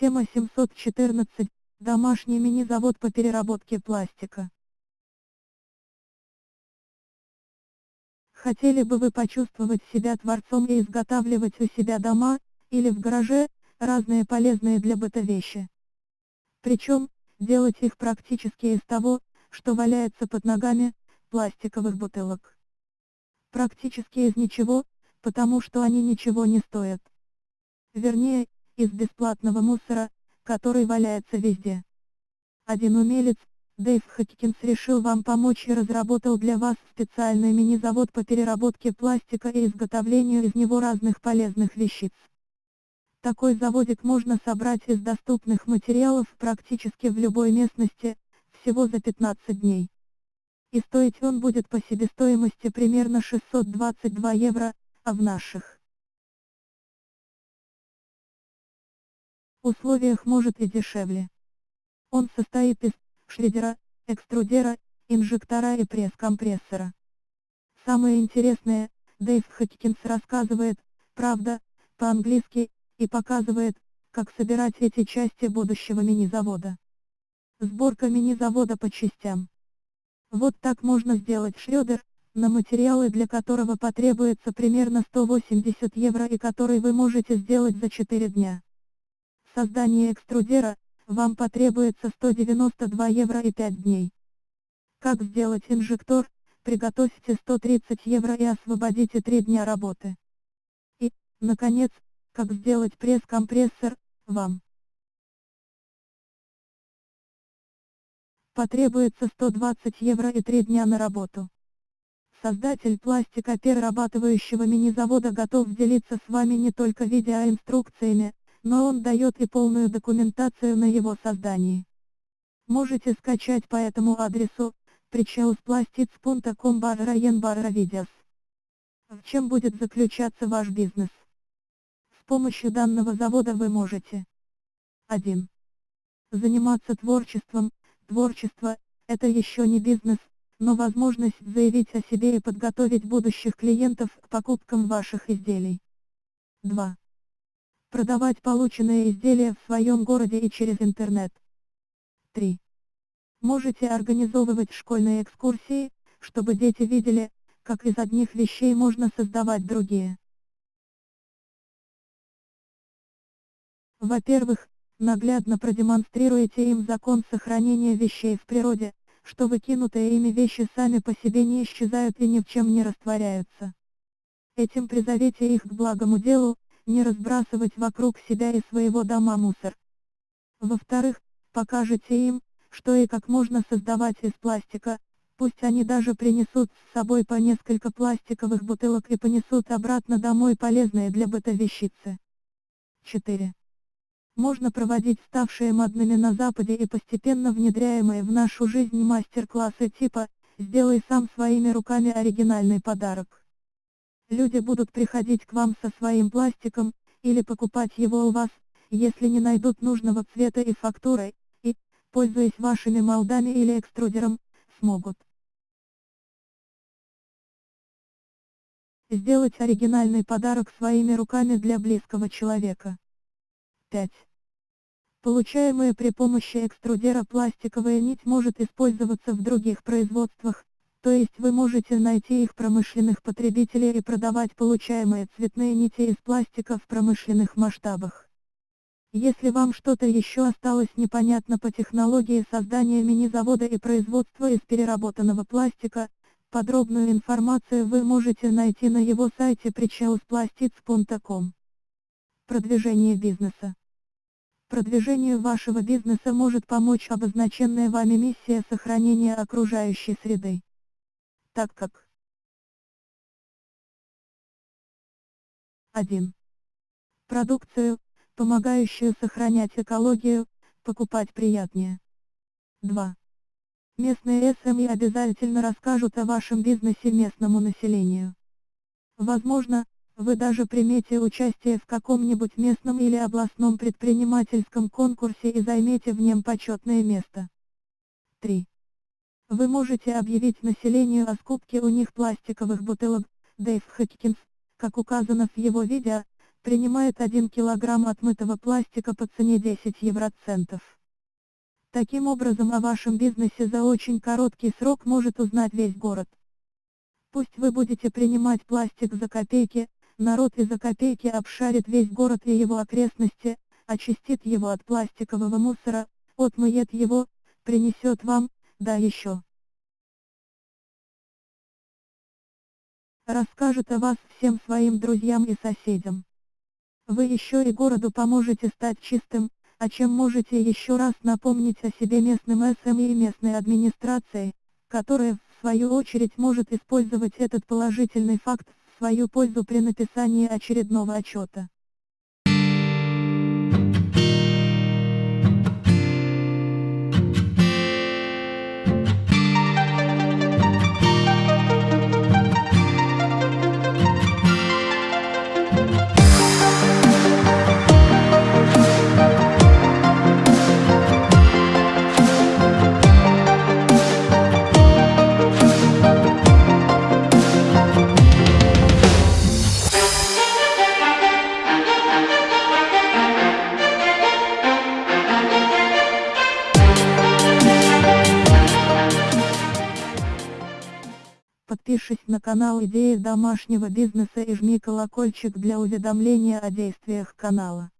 Тема 714. Домашний мини-завод по переработке пластика. Хотели бы вы почувствовать себя творцом и изготавливать у себя дома, или в гараже, разные полезные для быта вещи. Причем, делать их практически из того, что валяется под ногами, пластиковых бутылок. Практически из ничего, потому что они ничего не стоят. Вернее, из бесплатного мусора, который валяется везде. Один умелец, Дэйв Хоккинс решил вам помочь и разработал для вас специальный мини-завод по переработке пластика и изготовлению из него разных полезных вещиц. Такой заводик можно собрать из доступных материалов практически в любой местности, всего за 15 дней. И стоить он будет по себестоимости примерно 622 евро, а в наших условиях может и дешевле. Он состоит из шредера, экструдера, инжектора и пресс-компрессора. Самое интересное, Дэйв Хоккинс рассказывает, правда, по-английски, и показывает, как собирать эти части будущего мини-завода. Сборка мини-завода по частям. Вот так можно сделать шредер, на материалы для которого потребуется примерно 180 евро и который вы можете сделать за 4 дня. Создание экструдера, вам потребуется 192 евро и 5 дней. Как сделать инжектор, приготовьте 130 евро и освободите 3 дня работы. И, наконец, как сделать пресс-компрессор, вам. Потребуется 120 евро и 3 дня на работу. Создатель пластика перерабатывающего мини-завода готов делиться с вами не только видеоинструкциями, но он дает и полную документацию на его создании. Можете скачать по этому адресу, причауспластиц.com барра видеос. В чем будет заключаться ваш бизнес? С помощью данного завода вы можете 1. Заниматься творчеством. Творчество – это еще не бизнес, но возможность заявить о себе и подготовить будущих клиентов к покупкам ваших изделий. 2. Продавать полученные изделия в своем городе и через интернет. 3. Можете организовывать школьные экскурсии, чтобы дети видели, как из одних вещей можно создавать другие. Во-первых, наглядно продемонстрируете им закон сохранения вещей в природе, что выкинутые ими вещи сами по себе не исчезают и ни в чем не растворяются. Этим призовете их к благому делу, не разбрасывать вокруг себя и своего дома мусор. Во-вторых, покажете им, что и как можно создавать из пластика, пусть они даже принесут с собой по несколько пластиковых бутылок и понесут обратно домой полезные для быта вещицы. 4. Можно проводить ставшие модными на Западе и постепенно внедряемые в нашу жизнь мастер-классы типа «Сделай сам своими руками оригинальный подарок». Люди будут приходить к вам со своим пластиком, или покупать его у вас, если не найдут нужного цвета и фактуры, и, пользуясь вашими молдами или экструдером, смогут сделать оригинальный подарок своими руками для близкого человека. 5. Получаемая при помощи экструдера пластиковая нить может использоваться в других производствах, то есть вы можете найти их промышленных потребителей и продавать получаемые цветные нити из пластика в промышленных масштабах. Если вам что-то еще осталось непонятно по технологии создания мини-завода и производства из переработанного пластика, подробную информацию вы можете найти на его сайте причауспластиц.com. Продвижение бизнеса Продвижению вашего бизнеса может помочь обозначенная вами миссия сохранения окружающей среды. Так как 1. Продукцию, помогающую сохранять экологию, покупать приятнее. 2. Местные СМИ обязательно расскажут о вашем бизнесе местному населению. Возможно, вы даже примете участие в каком-нибудь местном или областном предпринимательском конкурсе и займете в нем почетное место. 3. Вы можете объявить населению о скупке у них пластиковых бутылок, Дэйв Хоккинс, как указано в его видео, принимает 1 кг отмытого пластика по цене 10 евроцентов. Таким образом о вашем бизнесе за очень короткий срок может узнать весь город. Пусть вы будете принимать пластик за копейки, народ и за копейки обшарит весь город и его окрестности, очистит его от пластикового мусора, отмыет его, принесет вам, да еще. Расскажет о вас всем своим друзьям и соседям. Вы еще и городу поможете стать чистым, о чем можете еще раз напомнить о себе местным СМИ и местной администрации, которая, в свою очередь может использовать этот положительный факт в свою пользу при написании очередного отчета. Подпишись на канал Идеи домашнего бизнеса и жми колокольчик для уведомления о действиях канала.